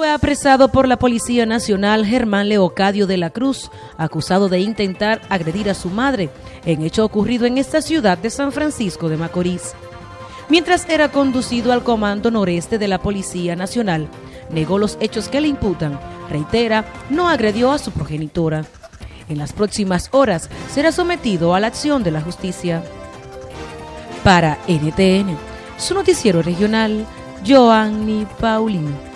Fue apresado por la Policía Nacional Germán Leocadio de la Cruz, acusado de intentar agredir a su madre, en hecho ocurrido en esta ciudad de San Francisco de Macorís. Mientras era conducido al Comando Noreste de la Policía Nacional, negó los hechos que le imputan, reitera, no agredió a su progenitora. En las próximas horas será sometido a la acción de la justicia. Para NTN, su noticiero regional, Joanny Paulino.